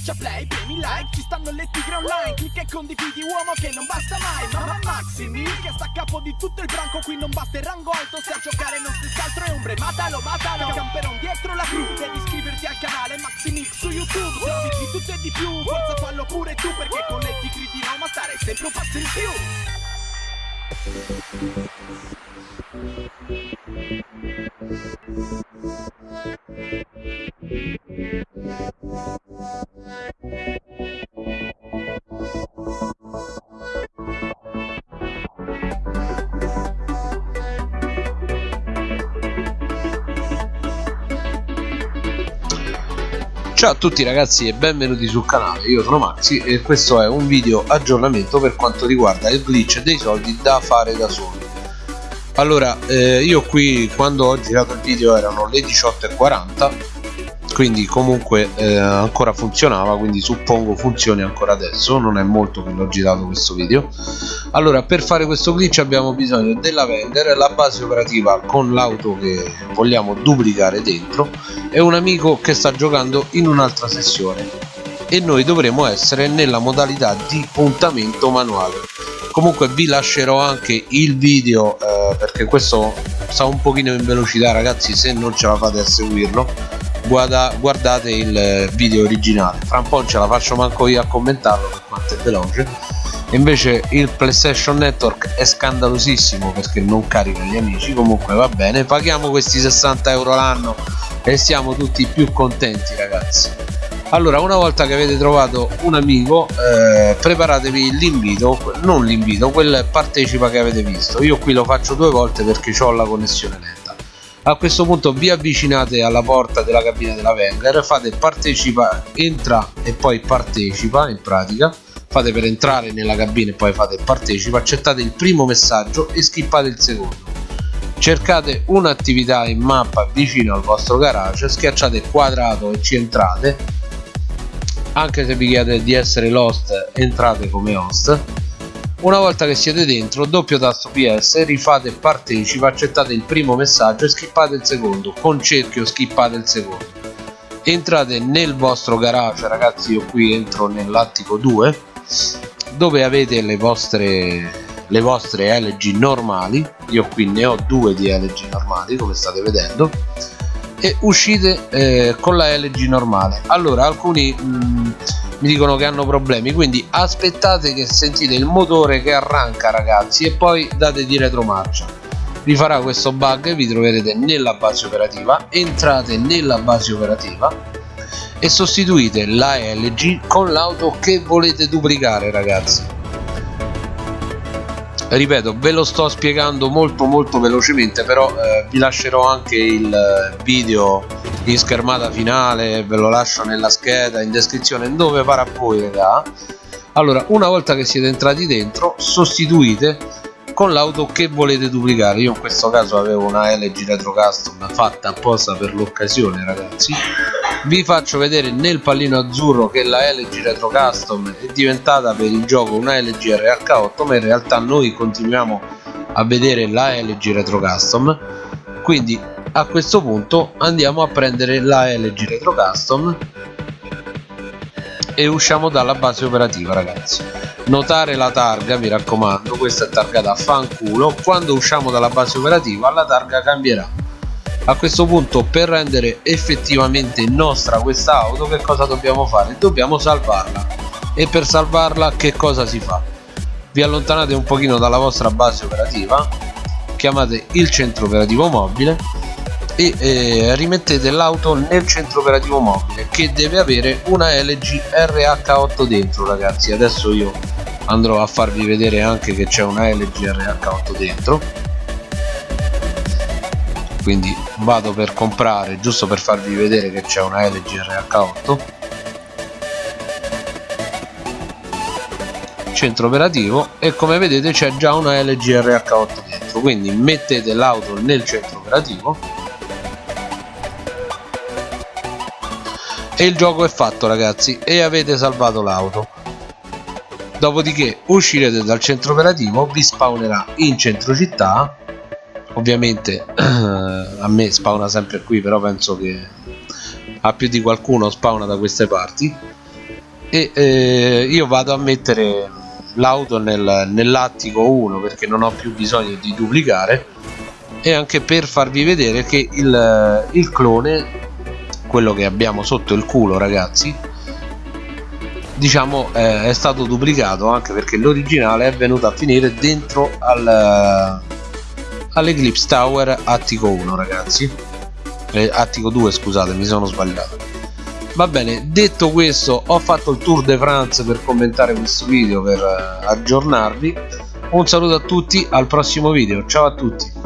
Schiaccia play, premi like, ci stanno le tigre online Clicca e condividi uomo che non basta mai Mamma Maximi che sta a capo di tutto il branco Qui non basta il rango alto se a giocare non stessi altro è ombre Matalo, matalo, camperon dietro la crew Devi iscriverti al canale Maximix su YouTube Servizi di tutto e di più, forza fallo pure tu Perché con le tigre di Roma stare sempre un passo in più Ciao a tutti ragazzi e benvenuti sul canale, io sono Maxi e questo è un video aggiornamento per quanto riguarda il glitch dei soldi da fare da soli Allora, eh, io qui quando ho girato il video erano le 18.40 quindi comunque eh, ancora funzionava quindi suppongo funzioni ancora adesso. Non è molto che l'ho girato questo video. Allora per fare questo glitch abbiamo bisogno della vendor la base operativa con l'auto che vogliamo duplicare dentro e un amico che sta giocando in un'altra sessione. E noi dovremo essere nella modalità di puntamento manuale. Comunque vi lascerò anche il video eh, perché questo sta un pochino in velocità ragazzi se non ce la fate a seguirlo guarda, guardate il video originale. Fra un po' ce la faccio manco io a commentarlo per quanto è veloce. Invece il PlayStation Network è scandalosissimo perché non carica gli amici comunque va bene. Paghiamo questi 60 euro l'anno e siamo tutti più contenti ragazzi. Allora una volta che avete trovato un amico eh, preparatevi l'invito non l'invito quel partecipa che avete visto. Io qui lo faccio due volte perché ho la connessione a questo punto vi avvicinate alla porta della cabina della Wenger fate partecipa entra e poi partecipa in pratica. Fate per entrare nella cabina e poi fate partecipa accettate il primo messaggio e skippate il secondo. Cercate un'attività in mappa vicino al vostro garage schiacciate quadrato e ci entrate. Anche se vi chiede di essere l'host entrate come host una volta che siete dentro doppio tasto ps rifate partecipa accettate il primo messaggio e skippate il secondo. Con cerchio skippate il secondo. Entrate nel vostro garage ragazzi io qui entro nell'attico 2 dove avete le vostre le vostre LG normali. Io qui ne ho due di LG normali come state vedendo. E uscite eh, con la LG normale. Allora alcuni mh, mm, mi dicono che hanno problemi quindi aspettate che sentite il motore che arranca ragazzi e poi date di retromarcia. Vi farà questo bug vi troverete nella base operativa entrate nella base operativa e sostituite la LG con l'auto che volete duplicare ragazzi. Ripeto ve lo sto spiegando molto molto velocemente però eh, vi lascerò anche il video in schermata finale ve lo lascio nella scheda in descrizione dove pare a voi raga. Allora una volta che siete entrati dentro sostituite con l'auto che volete duplicare. Io in questo caso avevo una LG Retro Custom fatta apposta per l'occasione ragazzi. Vi faccio vedere nel pallino azzurro che la LG Retro Custom è diventata per il gioco una LG RH8 ma in realtà noi continuiamo a vedere la LG Retro Custom. Quindi a questo punto andiamo a prendere la LG Retro Custom e usciamo dalla base operativa ragazzi. Notare la targa mi raccomando questa è targata a fanculo. Quando usciamo dalla base operativa la targa cambierà. A questo punto per rendere effettivamente nostra questa auto che cosa dobbiamo fare? Dobbiamo salvarla. E per salvarla che cosa si fa? Vi allontanate un pochino dalla vostra base operativa chiamate il centro operativo mobile e eh, rimettete l'auto nel centro operativo mobile che deve avere una LG RH8 dentro ragazzi. Adesso io andrò a farvi vedere anche che c'è una LG RH8 dentro. Quindi vado per comprare giusto per farvi vedere che c'è una LG RH8 centro operativo e come vedete c'è già una LG RH8 dentro. Quindi mettete l'auto nel centro operativo e il gioco è fatto ragazzi e avete salvato l'auto. Dopodiché uscirete dal centro operativo vi spawnerà in centro città. Ovviamente a me spawna sempre qui però penso che a più di qualcuno spawna da queste parti. E eh, io vado a mettere l'auto nel, nell'attico 1 perché non ho più bisogno di duplicare. E anche per farvi vedere che il, il clone quello che abbiamo sotto il culo ragazzi diciamo eh, è stato duplicato anche perché l'originale è venuto a finire dentro al, all'Eclipse Tower Attico 1 ragazzi. Eh, Attico 2 scusate mi sono sbagliato. Va bene detto questo ho fatto il tour de France per commentare questo video per eh, aggiornarvi. Un saluto a tutti al prossimo video. Ciao a tutti